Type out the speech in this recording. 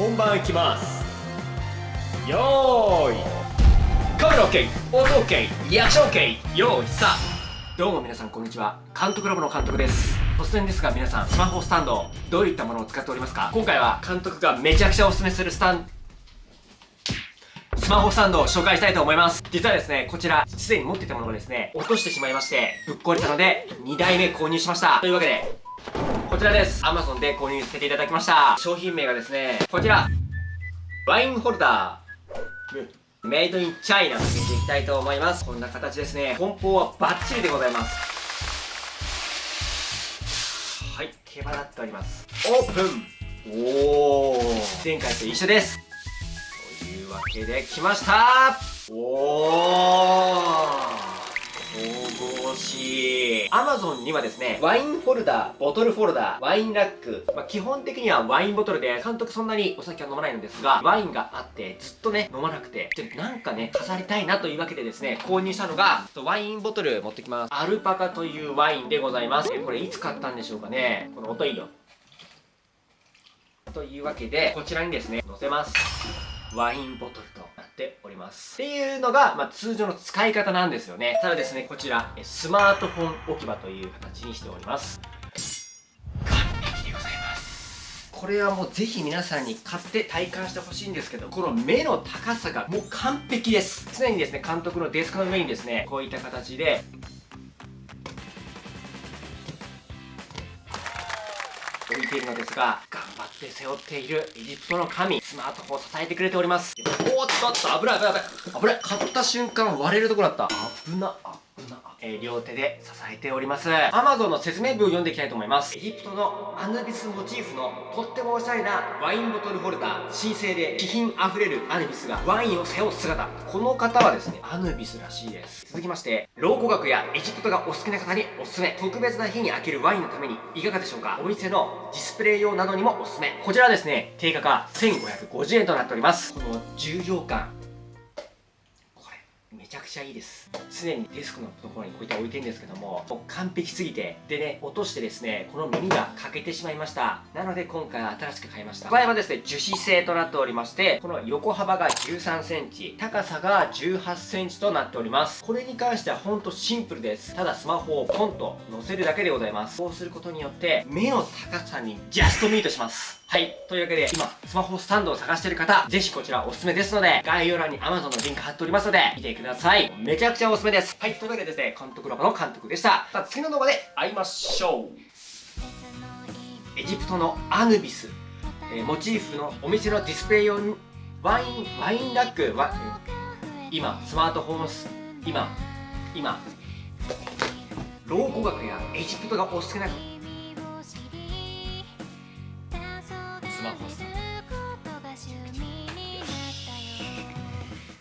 本番いきます。よーい。カメラ OK 音 OK リアクション OK よーいさあどうも皆さんこんにちは。監督ラボの監督です。突然ですが皆さんスマホスタンドどういったものを使っておりますか？今回は監督がめちゃくちゃおすすめするスタンスマホスタンドを紹介したいと思います。実はですねこちらすでに持ってたものがですね落としてしまいましてぶっ壊れたので2台目購入しました。というわけでちらです。Amazon で購入させていただきました。商品名がですねこちら。ワインホルダー。メイドインチャイナと見ていきたいと思います。こんな形ですね。梱包はバッチリでございます。はい毛羽立っております。オープン。おお前回と一緒です。というわけで来ました。お Amazon にはですねワインホルダーボトルフォルダーワインラック、まあ、基本的にはワインボトルで監督そんなにお酒は飲まないのですがワインがあってずっとね飲まなくてでなんかね飾りたいなというわけでですね購入したのがワインボトル持ってきます。アルパカというワインでございます。これいつ買ったんでしょうかね。この音いいよというわけでこちらにですね載せます。ワインボトルと。ます。っていうのが、まあ、通常の使い方なんですよね。ただですね、こちら、スマートフォン置き場という形にしております。これはもうぜひ皆さんに買って体感してほしいんですけど、この目の高さがもう完璧です。常にですね、監督のデスクの上にですね、こういった形で、置いているのですが、頑張って背負っているエジプトの神、スマートフォンを支えてくれております。おっとっと、危ない危ない危ない。買った瞬間割れるところだった。危な、危な。えー、両手で支えております。Amazon の説明文を読んでいきたいと思います。エジプトのアヌビスモチーフのとってもおしゃれなワインボトルホルダー、神聖で気品あふれるアヌビスがワインを背負う姿。この方はですね、アヌビスらしいです。続きまして、老古学やエジプトがお好きな方におすすめ。特別な日に開けるワインのためにいかがでしょうかお店のディスプレイ用などにもおすすめ。こちらはですね、定価が550円となっております。この重量感、ちゃくちゃいいです。常にデスクのところにこういった置いてるんですけどももう完璧すぎて。でね落としてですねこの耳が欠けてしまいました。なので今回は新しく買いました。これはですね樹脂製となっておりましてこの横幅が1 3センチ高さが1 8センチとなっております。これに関してはほんとシンプルです。ただスマホをポンと乗せるだけでございます。こうすることによって目の高さにジャストミートします。はい。というわけで、今、スマホスタンドを探している方、ぜひこちらおすすめですので、概要欄に Amazon のリンク貼っておりますので、見てください。めちゃくちゃおすすめです。はい。というわけでですね、監督ラボの監督でした。さあ、次の動画で会いましょう。エジプトのアヌビス、えー、モチーフのお店のディスプレイ用に、ワイン、ワインラックは、今、スマートフォン、今、今、老古学やエジプトがお好きなスマホス